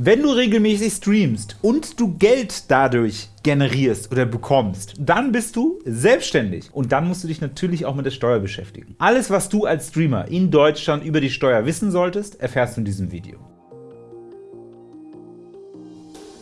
Wenn du regelmäßig streamst und du Geld dadurch generierst oder bekommst, dann bist du selbstständig und dann musst du dich natürlich auch mit der Steuer beschäftigen. Alles, was du als Streamer in Deutschland über die Steuer wissen solltest, erfährst du in diesem Video.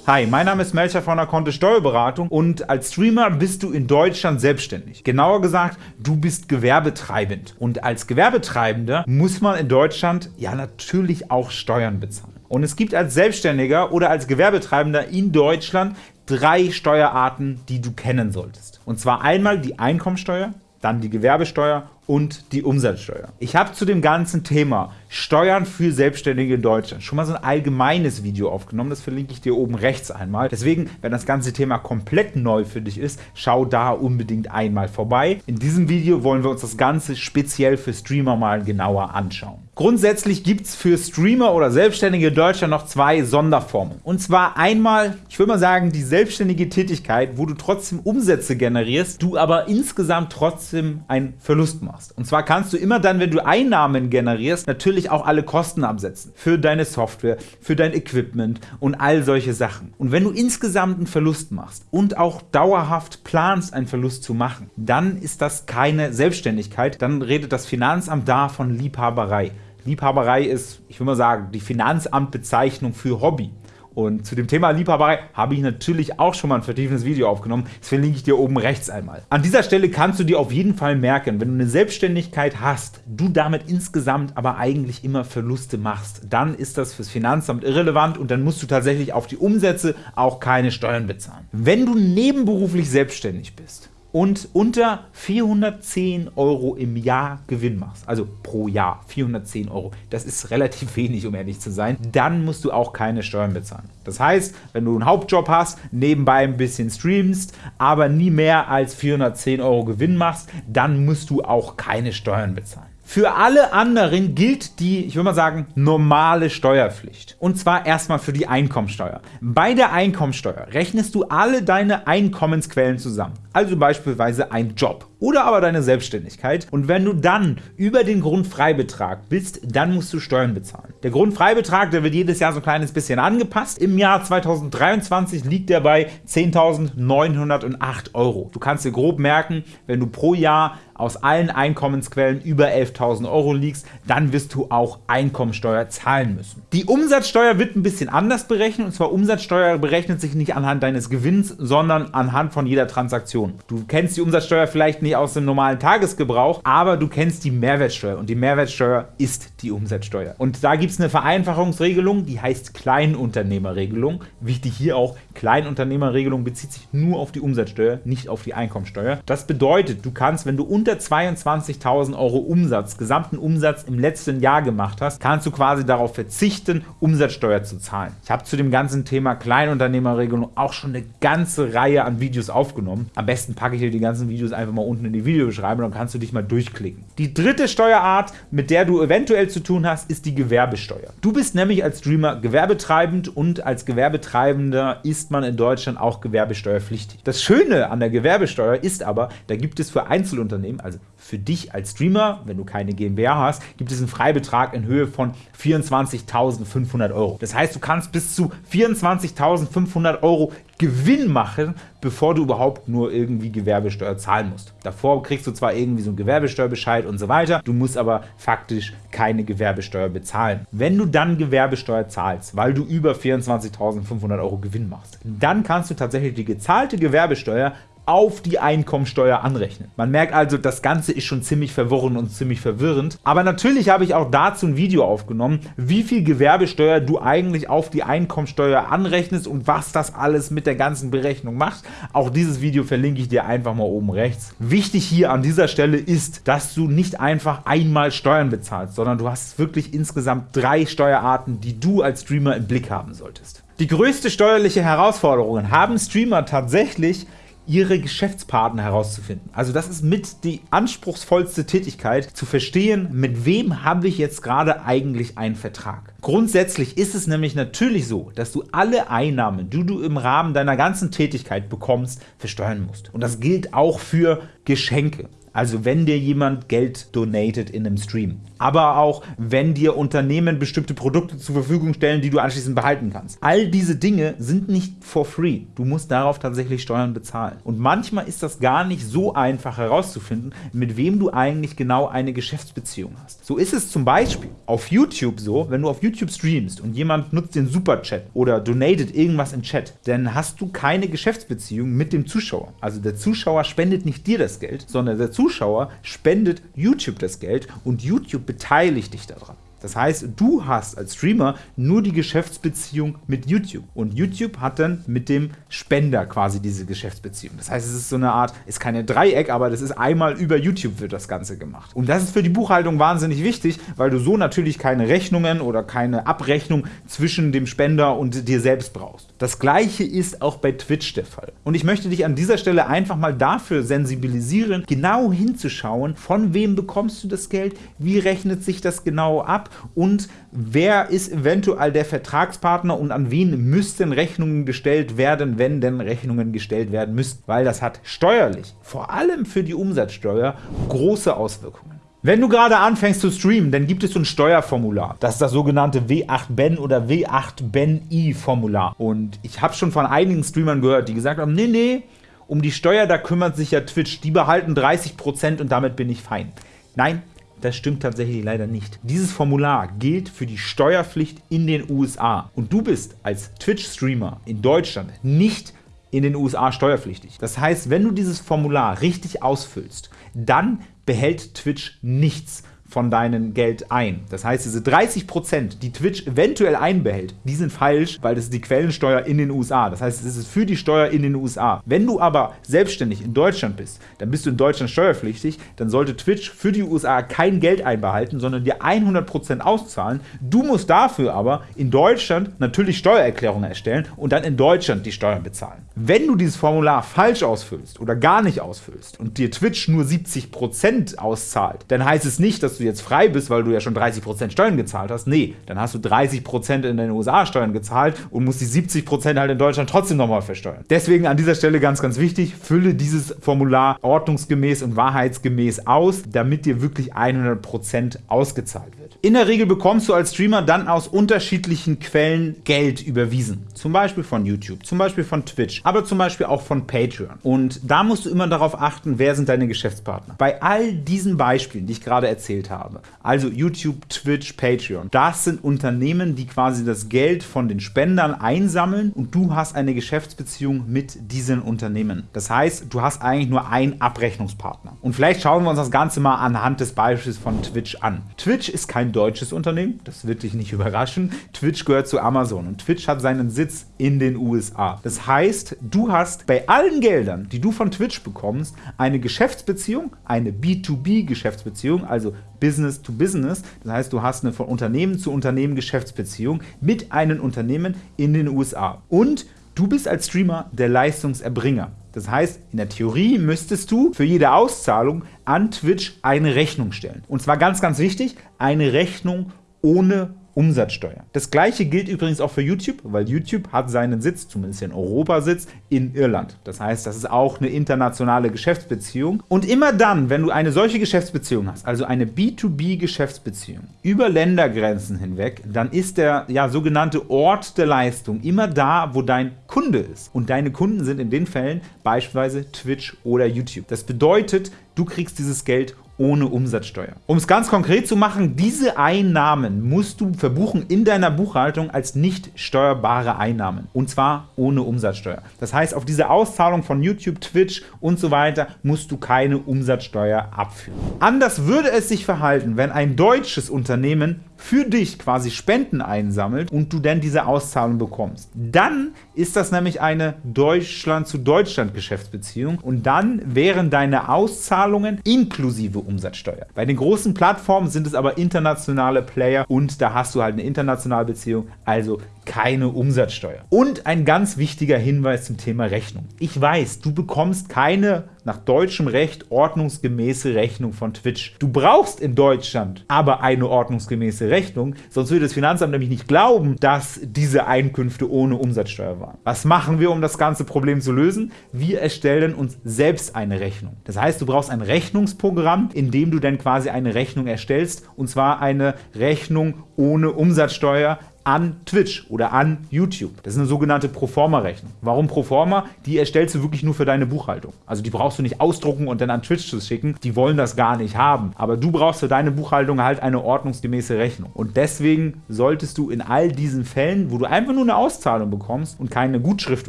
Hi, mein Name ist Melcher von der Kontist Steuerberatung und als Streamer bist du in Deutschland selbstständig. Genauer gesagt, du bist gewerbetreibend und als Gewerbetreibender muss man in Deutschland ja natürlich auch Steuern bezahlen. Und es gibt als Selbstständiger oder als Gewerbetreibender in Deutschland drei Steuerarten, die du kennen solltest. Und zwar einmal die Einkommensteuer, dann die Gewerbesteuer und die Umsatzsteuer. Ich habe zu dem ganzen Thema Steuern für Selbstständige in Deutschland schon mal so ein allgemeines Video aufgenommen, das verlinke ich dir oben rechts einmal. Deswegen, wenn das ganze Thema komplett neu für dich ist, schau da unbedingt einmal vorbei. In diesem Video wollen wir uns das Ganze speziell für Streamer mal genauer anschauen. Grundsätzlich gibt es für Streamer oder Selbstständige in Deutschland noch zwei Sonderformen. Und zwar einmal, ich würde mal sagen, die selbstständige Tätigkeit, wo du trotzdem Umsätze generierst, du aber insgesamt trotzdem einen Verlust machst. Und zwar kannst du immer dann, wenn du Einnahmen generierst, natürlich auch alle Kosten absetzen. Für deine Software, für dein Equipment und all solche Sachen. Und wenn du insgesamt einen Verlust machst und auch dauerhaft planst, einen Verlust zu machen, dann ist das keine Selbstständigkeit, dann redet das Finanzamt da von Liebhaberei. Liebhaberei ist, ich will mal sagen, die Finanzamtbezeichnung für Hobby. Und zu dem Thema Liebhaberei habe ich natürlich auch schon mal ein vertiefendes Video aufgenommen. Das verlinke ich dir oben rechts einmal. An dieser Stelle kannst du dir auf jeden Fall merken, wenn du eine Selbstständigkeit hast, du damit insgesamt aber eigentlich immer Verluste machst, dann ist das fürs Finanzamt irrelevant und dann musst du tatsächlich auf die Umsätze auch keine Steuern bezahlen. Wenn du nebenberuflich selbstständig bist, und unter 410 Euro im Jahr Gewinn machst, also pro Jahr 410 Euro, das ist relativ wenig, um ehrlich zu sein, dann musst du auch keine Steuern bezahlen. Das heißt, wenn du einen Hauptjob hast, nebenbei ein bisschen streamst, aber nie mehr als 410 Euro Gewinn machst, dann musst du auch keine Steuern bezahlen. Für alle anderen gilt die, ich würde mal sagen, normale Steuerpflicht. Und zwar erstmal für die Einkommensteuer. Bei der Einkommensteuer rechnest du alle deine Einkommensquellen zusammen. Also beispielsweise ein Job oder aber deine Selbstständigkeit. Und wenn du dann über den Grundfreibetrag bist, dann musst du Steuern bezahlen. Der Grundfreibetrag, der wird jedes Jahr so ein kleines bisschen angepasst. Im Jahr 2023 liegt der bei 10.908 Euro. Du kannst dir grob merken, wenn du pro Jahr aus allen Einkommensquellen über 11.000 Euro liegst, dann wirst du auch Einkommensteuer zahlen müssen. Die Umsatzsteuer wird ein bisschen anders berechnet, und zwar Umsatzsteuer berechnet sich nicht anhand deines Gewinns, sondern anhand von jeder Transaktion. Du kennst die Umsatzsteuer vielleicht nicht aus dem normalen Tagesgebrauch, aber du kennst die Mehrwertsteuer und die Mehrwertsteuer ist die Umsatzsteuer. Und da gibt es eine Vereinfachungsregelung, die heißt Kleinunternehmerregelung. Wichtig hier auch, Kleinunternehmerregelung bezieht sich nur auf die Umsatzsteuer, nicht auf die Einkommensteuer. Das bedeutet, du kannst, wenn du unter 22.000 Euro Umsatz, gesamten Umsatz im letzten Jahr gemacht hast, kannst du quasi darauf verzichten, Umsatzsteuer zu zahlen. Ich habe zu dem ganzen Thema Kleinunternehmerregelung auch schon eine ganze Reihe an Videos aufgenommen. Am besten packe ich dir die ganzen Videos einfach mal unten in die Videobeschreibung, dann kannst du dich mal durchklicken. Die dritte Steuerart, mit der du eventuell zu tun hast, ist die Gewerbesteuer. Du bist nämlich als Streamer gewerbetreibend und als Gewerbetreibender ist man in Deutschland auch gewerbesteuerpflichtig. Das Schöne an der Gewerbesteuer ist aber, da gibt es für Einzelunternehmen, also für dich als Streamer, wenn du keine GmbH hast, gibt es einen Freibetrag in Höhe von 24.500 Euro. Das heißt, du kannst bis zu 24.500 Euro Gewinn machen, bevor du überhaupt nur irgendwie Gewerbesteuer zahlen musst. Davor kriegst du zwar irgendwie so einen Gewerbesteuerbescheid und so weiter, du musst aber faktisch keine Gewerbesteuer bezahlen. Wenn du dann Gewerbesteuer zahlst, weil du über 24.500 Euro Gewinn machst, dann kannst du tatsächlich die gezahlte Gewerbesteuer auf die Einkommensteuer anrechnen. Man merkt also, das Ganze ist schon ziemlich verworren und ziemlich verwirrend. Aber natürlich habe ich auch dazu ein Video aufgenommen, wie viel Gewerbesteuer du eigentlich auf die Einkommensteuer anrechnest und was das alles mit der ganzen Berechnung macht. Auch dieses Video verlinke ich dir einfach mal oben rechts. Wichtig hier an dieser Stelle ist, dass du nicht einfach einmal Steuern bezahlst, sondern du hast wirklich insgesamt drei Steuerarten, die du als Streamer im Blick haben solltest. Die größte steuerliche Herausforderung haben Streamer tatsächlich, ihre Geschäftspartner herauszufinden. Also das ist mit die anspruchsvollste Tätigkeit, zu verstehen, mit wem habe ich jetzt gerade eigentlich einen Vertrag. Grundsätzlich ist es nämlich natürlich so, dass du alle Einnahmen, die du im Rahmen deiner ganzen Tätigkeit bekommst, versteuern musst. Und das gilt auch für Geschenke. Also wenn dir jemand Geld donatet in einem Stream, aber auch, wenn dir Unternehmen bestimmte Produkte zur Verfügung stellen, die du anschließend behalten kannst. All diese Dinge sind nicht for free. Du musst darauf tatsächlich Steuern bezahlen. Und manchmal ist das gar nicht so einfach herauszufinden, mit wem du eigentlich genau eine Geschäftsbeziehung hast. So ist es zum Beispiel auf YouTube so, wenn du auf YouTube streamst und jemand nutzt den Superchat oder donatet irgendwas in Chat, dann hast du keine Geschäftsbeziehung mit dem Zuschauer. Also der Zuschauer spendet nicht dir das Geld, sondern der Zuschauer spendet YouTube das Geld und YouTube beteiligt dich daran. Das heißt, du hast als Streamer nur die Geschäftsbeziehung mit YouTube und YouTube hat dann mit dem Spender quasi diese Geschäftsbeziehung. Das heißt, es ist so eine Art, ist keine Dreieck, aber das ist einmal über YouTube wird das Ganze gemacht. Und das ist für die Buchhaltung wahnsinnig wichtig, weil du so natürlich keine Rechnungen oder keine Abrechnung zwischen dem Spender und dir selbst brauchst. Das gleiche ist auch bei Twitch der Fall. Und ich möchte dich an dieser Stelle einfach mal dafür sensibilisieren, genau hinzuschauen, von wem bekommst du das Geld, wie rechnet sich das genau ab und wer ist eventuell der Vertragspartner und an wen müssten Rechnungen gestellt werden, wenn denn Rechnungen gestellt werden müssten, weil das hat steuerlich, vor allem für die Umsatzsteuer, große Auswirkungen. Wenn du gerade anfängst zu streamen, dann gibt es so ein Steuerformular. Das ist das sogenannte W8BEN oder W8BEN-I-Formular. Und ich habe schon von einigen Streamern gehört, die gesagt haben, nee, nee, um die Steuer, da kümmert sich ja Twitch. Die behalten 30% und damit bin ich fein. Nein, das stimmt tatsächlich leider nicht. Dieses Formular gilt für die Steuerpflicht in den USA. Und du bist als Twitch-Streamer in Deutschland nicht in den USA steuerpflichtig. Das heißt, wenn du dieses Formular richtig ausfüllst, dann behält Twitch nichts von deinem Geld ein. Das heißt, diese 30%, die Twitch eventuell einbehält, die sind falsch, weil das ist die Quellensteuer in den USA. Das heißt, es ist für die Steuer in den USA. Wenn du aber selbstständig in Deutschland bist, dann bist du in Deutschland steuerpflichtig, dann sollte Twitch für die USA kein Geld einbehalten, sondern dir 100% auszahlen. Du musst dafür aber in Deutschland natürlich Steuererklärungen erstellen und dann in Deutschland die Steuern bezahlen. Wenn du dieses Formular falsch ausfüllst oder gar nicht ausfüllst und dir Twitch nur 70% auszahlt, dann heißt es nicht, dass du jetzt frei bist, weil du ja schon 30% Steuern gezahlt hast. Nee, dann hast du 30% in den USA Steuern gezahlt und musst die 70% halt in Deutschland trotzdem nochmal versteuern. Deswegen an dieser Stelle ganz, ganz wichtig, fülle dieses Formular ordnungsgemäß und wahrheitsgemäß aus, damit dir wirklich 100% ausgezahlt wird. In der Regel bekommst du als Streamer dann aus unterschiedlichen Quellen Geld überwiesen. Zum Beispiel von YouTube, zum Beispiel von Twitch, aber zum Beispiel auch von Patreon. Und da musst du immer darauf achten, wer sind deine Geschäftspartner. Bei all diesen Beispielen, die ich gerade erzählt habe, habe. Also YouTube, Twitch, Patreon. Das sind Unternehmen, die quasi das Geld von den Spendern einsammeln und du hast eine Geschäftsbeziehung mit diesen Unternehmen. Das heißt, du hast eigentlich nur einen Abrechnungspartner. Und vielleicht schauen wir uns das Ganze mal anhand des Beispiels von Twitch an. Twitch ist kein deutsches Unternehmen, das wird dich nicht überraschen. Twitch gehört zu Amazon und Twitch hat seinen Sitz in den USA. Das heißt, du hast bei allen Geldern, die du von Twitch bekommst, eine Geschäftsbeziehung, eine B2B-Geschäftsbeziehung, also Business to Business. Das heißt, du hast eine von Unternehmen zu Unternehmen Geschäftsbeziehung mit einem Unternehmen in den USA. Und du bist als Streamer der Leistungserbringer. Das heißt, in der Theorie müsstest du für jede Auszahlung an Twitch eine Rechnung stellen. Und zwar ganz, ganz wichtig, eine Rechnung ohne Umsatzsteuer. Das gleiche gilt übrigens auch für YouTube, weil YouTube hat seinen Sitz, zumindest den Europasitz, in Irland. Das heißt, das ist auch eine internationale Geschäftsbeziehung. Und immer dann, wenn du eine solche Geschäftsbeziehung hast, also eine B2B-Geschäftsbeziehung über Ländergrenzen hinweg, dann ist der ja, sogenannte Ort der Leistung immer da, wo dein Kunde ist. Und deine Kunden sind in den Fällen beispielsweise Twitch oder YouTube. Das bedeutet, du kriegst dieses Geld ohne Umsatzsteuer. Um es ganz konkret zu machen, diese Einnahmen musst du verbuchen in deiner Buchhaltung als nicht steuerbare Einnahmen und zwar ohne Umsatzsteuer. Das heißt, auf diese Auszahlung von YouTube, Twitch und so weiter musst du keine Umsatzsteuer abführen. Anders würde es sich verhalten, wenn ein deutsches Unternehmen für dich quasi Spenden einsammelt und du dann diese Auszahlung bekommst. Dann ist das nämlich eine Deutschland-zu-Deutschland-Geschäftsbeziehung und dann wären deine Auszahlungen inklusive Umsatzsteuer. Bei den großen Plattformen sind es aber internationale Player und da hast du halt eine internationale Beziehung, also keine Umsatzsteuer. Und ein ganz wichtiger Hinweis zum Thema Rechnung. Ich weiß, du bekommst keine nach deutschem Recht ordnungsgemäße Rechnung von Twitch. Du brauchst in Deutschland aber eine ordnungsgemäße Rechnung, sonst würde das Finanzamt nämlich nicht glauben, dass diese Einkünfte ohne Umsatzsteuer waren. Was machen wir, um das ganze Problem zu lösen? Wir erstellen uns selbst eine Rechnung. Das heißt, du brauchst ein Rechnungsprogramm, in dem du dann quasi eine Rechnung erstellst, und zwar eine Rechnung ohne Umsatzsteuer an Twitch oder an YouTube. Das ist eine sogenannte Proforma-Rechnung. Warum Proforma? Die erstellst du wirklich nur für deine Buchhaltung. Also die brauchst du nicht ausdrucken und dann an Twitch zu schicken. Die wollen das gar nicht haben. Aber du brauchst für deine Buchhaltung halt eine ordnungsgemäße Rechnung. Und deswegen solltest du in all diesen Fällen, wo du einfach nur eine Auszahlung bekommst und keine Gutschrift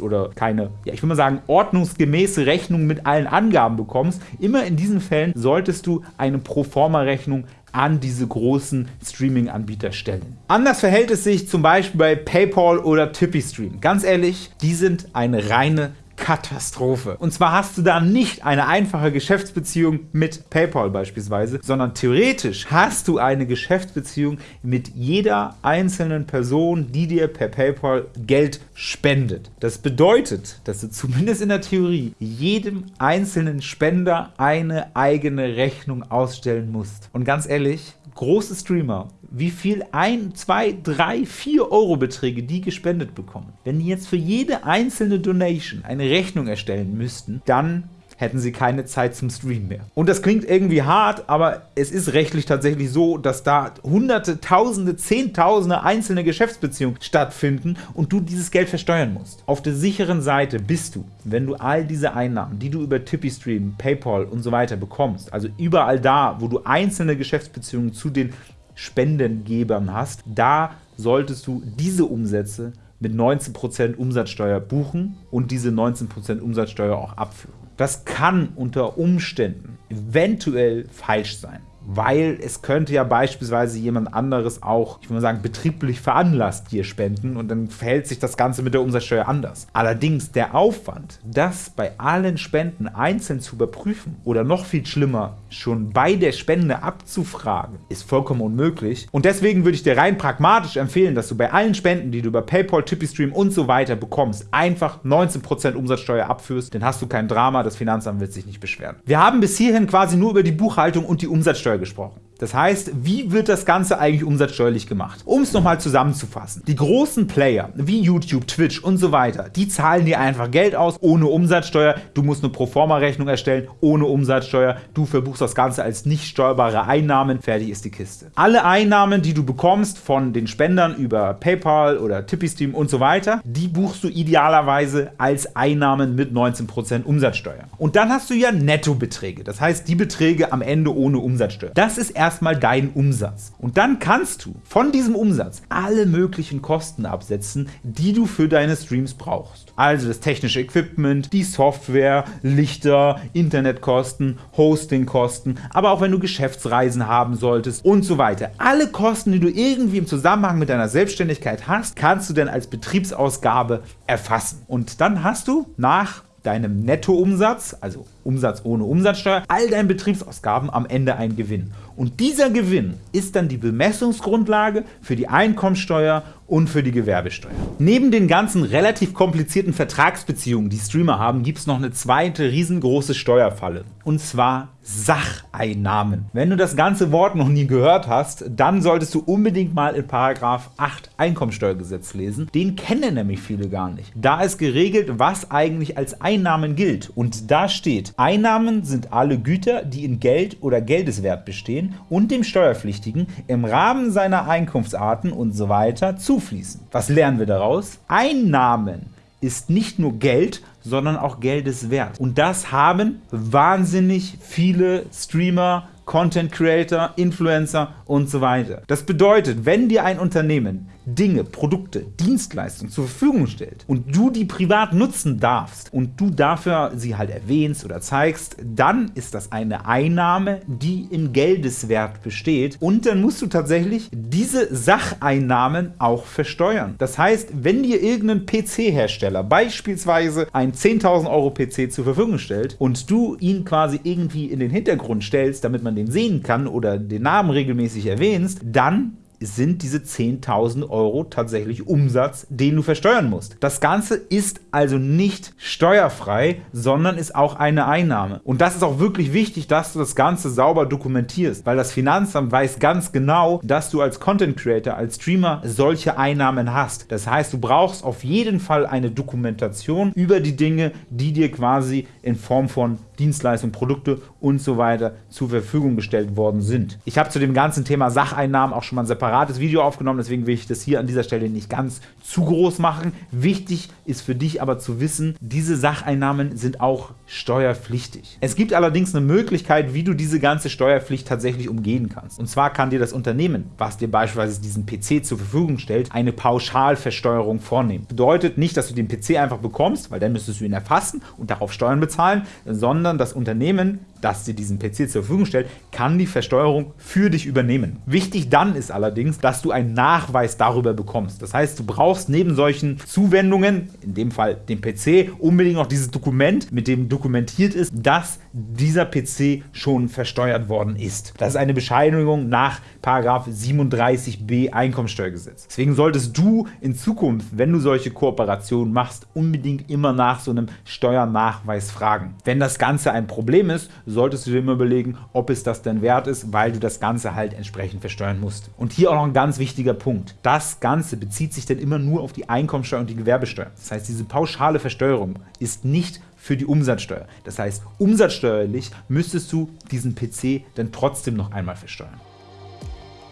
oder keine, ja ich würde mal sagen, ordnungsgemäße Rechnung mit allen Angaben bekommst, immer in diesen Fällen solltest du eine Proforma-Rechnung an diese großen Streaming-Anbieter stellen. Anders verhält es sich zum Beispiel bei PayPal oder TipeeeStream. Ganz ehrlich, die sind eine reine Katastrophe. Und zwar hast du da nicht eine einfache Geschäftsbeziehung mit PayPal beispielsweise, sondern theoretisch hast du eine Geschäftsbeziehung mit jeder einzelnen Person, die dir per PayPal Geld spendet. Das bedeutet, dass du zumindest in der Theorie jedem einzelnen Spender eine eigene Rechnung ausstellen musst. Und ganz ehrlich, große Streamer, wie viel 1, 2, 3, 4 Euro Beträge die gespendet bekommen. Wenn die jetzt für jede einzelne Donation eine Rechnung erstellen müssten, dann hätten sie keine Zeit zum Stream mehr. Und das klingt irgendwie hart, aber es ist rechtlich tatsächlich so, dass da hunderte, tausende, zehntausende einzelne Geschäftsbeziehungen stattfinden und du dieses Geld versteuern musst. Auf der sicheren Seite bist du, wenn du all diese Einnahmen, die du über Tippy-Stream, Paypal und so weiter bekommst, also überall da, wo du einzelne Geschäftsbeziehungen zu den Spendengebern hast, da solltest du diese Umsätze mit 19% Umsatzsteuer buchen und diese 19% Umsatzsteuer auch abführen. Das kann unter Umständen eventuell falsch sein weil es könnte ja beispielsweise jemand anderes auch, ich würde mal sagen, betrieblich veranlasst dir spenden und dann verhält sich das Ganze mit der Umsatzsteuer anders. Allerdings der Aufwand, das bei allen Spenden einzeln zu überprüfen oder noch viel schlimmer, schon bei der Spende abzufragen, ist vollkommen unmöglich. Und deswegen würde ich dir rein pragmatisch empfehlen, dass du bei allen Spenden, die du über PayPal, TippyStream und so weiter bekommst, einfach 19% Umsatzsteuer abführst, dann hast du kein Drama, das Finanzamt wird sich nicht beschweren. Wir haben bis hierhin quasi nur über die Buchhaltung und die Umsatzsteuer gesprochen. Das heißt, wie wird das Ganze eigentlich umsatzsteuerlich gemacht? Um es nochmal zusammenzufassen. Die großen Player wie YouTube, Twitch und so weiter, die zahlen dir einfach Geld aus ohne Umsatzsteuer. Du musst eine Proforma-Rechnung erstellen ohne Umsatzsteuer. Du verbuchst das Ganze als nicht steuerbare Einnahmen. Fertig ist die Kiste. Alle Einnahmen, die du bekommst von den Spendern über PayPal oder TippyStream und so weiter, die buchst du idealerweise als Einnahmen mit 19% Umsatzsteuer. Und dann hast du ja Nettobeträge. Das heißt, die Beträge am Ende ohne Umsatzsteuer. Das ist erstmal dein Umsatz. Und dann kannst du von diesem Umsatz alle möglichen Kosten absetzen, die du für deine Streams brauchst. Also das technische Equipment, die Software, Lichter, Internetkosten, Hostingkosten, aber auch wenn du Geschäftsreisen haben solltest und so weiter. Alle Kosten, die du irgendwie im Zusammenhang mit deiner Selbstständigkeit hast, kannst du dann als Betriebsausgabe erfassen. Und dann hast du nach deinem Nettoumsatz, also Umsatz ohne Umsatzsteuer, all deinen Betriebsausgaben am Ende ein Gewinn. Und dieser Gewinn ist dann die Bemessungsgrundlage für die Einkommensteuer und für die Gewerbesteuer. Neben den ganzen relativ komplizierten Vertragsbeziehungen, die Streamer haben, gibt es noch eine zweite riesengroße Steuerfalle. Und zwar Sacheinnahmen. Wenn du das ganze Wort noch nie gehört hast, dann solltest du unbedingt mal in Paragraph 8 Einkommensteuergesetz lesen. Den kennen nämlich viele gar nicht. Da ist geregelt, was eigentlich als Einnahmen gilt. Und da steht, Einnahmen sind alle Güter, die in Geld oder Geldeswert bestehen und dem Steuerpflichtigen im Rahmen seiner Einkunftsarten und so zufließen. Was lernen wir daraus? Einnahmen ist nicht nur Geld, sondern auch Geldeswert. Und das haben wahnsinnig viele Streamer, Content Creator, Influencer und so weiter. Das bedeutet, wenn dir ein Unternehmen Dinge, Produkte, Dienstleistungen zur Verfügung stellt und du die privat nutzen darfst und du dafür sie halt erwähnst oder zeigst, dann ist das eine Einnahme, die in Geldeswert besteht und dann musst du tatsächlich diese Sacheinnahmen auch versteuern. Das heißt, wenn dir irgendein PC-Hersteller beispielsweise ein 10.000 Euro PC zur Verfügung stellt und du ihn quasi irgendwie in den Hintergrund stellst, damit man den sehen kann oder den Namen regelmäßig erwähnst, dann sind diese 10.000 Euro tatsächlich Umsatz, den du versteuern musst. Das Ganze ist also nicht steuerfrei, sondern ist auch eine Einnahme. Und das ist auch wirklich wichtig, dass du das Ganze sauber dokumentierst, weil das Finanzamt weiß ganz genau, dass du als Content Creator, als Streamer solche Einnahmen hast. Das heißt, du brauchst auf jeden Fall eine Dokumentation über die Dinge, die dir quasi in Form von Dienstleistungen, Produkte und so weiter zur Verfügung gestellt worden sind. Ich habe zu dem ganzen Thema Sacheinnahmen auch schon mal ein separates Video aufgenommen, deswegen will ich das hier an dieser Stelle nicht ganz zu groß machen. Wichtig ist für dich aber zu wissen, diese Sacheinnahmen sind auch steuerpflichtig. Es gibt allerdings eine Möglichkeit, wie du diese ganze Steuerpflicht tatsächlich umgehen kannst. Und zwar kann dir das Unternehmen, was dir beispielsweise diesen PC zur Verfügung stellt, eine Pauschalversteuerung vornehmen. Bedeutet nicht, dass du den PC einfach bekommst, weil dann müsstest du ihn erfassen und darauf Steuern bezahlen, sondern das Unternehmen das dir diesen PC zur Verfügung stellt, kann die Versteuerung für dich übernehmen. Wichtig dann ist allerdings, dass du einen Nachweis darüber bekommst. Das heißt, du brauchst neben solchen Zuwendungen, in dem Fall dem PC, unbedingt noch dieses Dokument, mit dem dokumentiert ist, dass dieser PC schon versteuert worden ist. Das ist eine Bescheinigung nach 37b Einkommensteuergesetz. Deswegen solltest du in Zukunft, wenn du solche Kooperationen machst, unbedingt immer nach so einem Steuernachweis fragen. Wenn das Ganze ein Problem ist, solltest du dir immer überlegen, ob es das denn wert ist, weil du das Ganze halt entsprechend versteuern musst. Und hier auch noch ein ganz wichtiger Punkt. Das Ganze bezieht sich dann immer nur auf die Einkommensteuer und die Gewerbesteuer. Das heißt, diese pauschale Versteuerung ist nicht für die Umsatzsteuer. Das heißt, umsatzsteuerlich müsstest du diesen PC dann trotzdem noch einmal versteuern.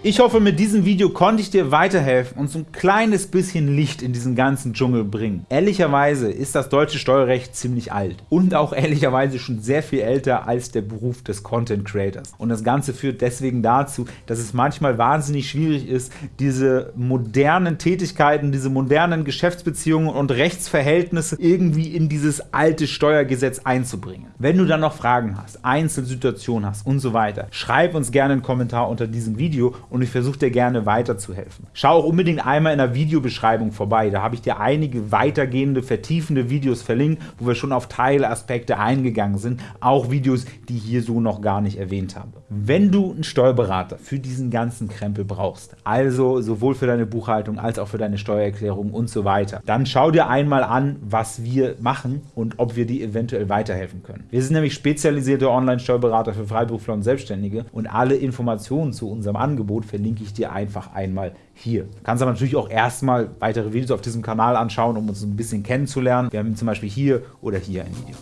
Ich hoffe, mit diesem Video konnte ich dir weiterhelfen und so ein kleines bisschen Licht in diesen ganzen Dschungel bringen. Ehrlicherweise ist das deutsche Steuerrecht ziemlich alt und auch ehrlicherweise schon sehr viel älter als der Beruf des Content Creators. Und das Ganze führt deswegen dazu, dass es manchmal wahnsinnig schwierig ist, diese modernen Tätigkeiten, diese modernen Geschäftsbeziehungen und Rechtsverhältnisse irgendwie in dieses alte Steuergesetz einzubringen. Wenn du dann noch Fragen hast, Einzelsituationen hast und so weiter, schreib uns gerne einen Kommentar unter diesem Video ich versuche dir gerne weiterzuhelfen. Schau auch unbedingt einmal in der Videobeschreibung vorbei, da habe ich dir einige weitergehende, vertiefende Videos verlinkt, wo wir schon auf Teilaspekte eingegangen sind, auch Videos, die ich hier so noch gar nicht erwähnt habe. Wenn du einen Steuerberater für diesen ganzen Krempel brauchst, also sowohl für deine Buchhaltung als auch für deine Steuererklärung und so weiter, dann schau dir einmal an, was wir machen und ob wir dir eventuell weiterhelfen können. Wir sind nämlich spezialisierte Online-Steuerberater für Freiberufler und Selbstständige und alle Informationen zu unserem Angebot verlinke ich dir einfach einmal hier. Du kannst aber natürlich auch erstmal weitere Videos auf diesem Kanal anschauen, um uns ein bisschen kennenzulernen. Wir haben zum Beispiel hier oder hier ein Video.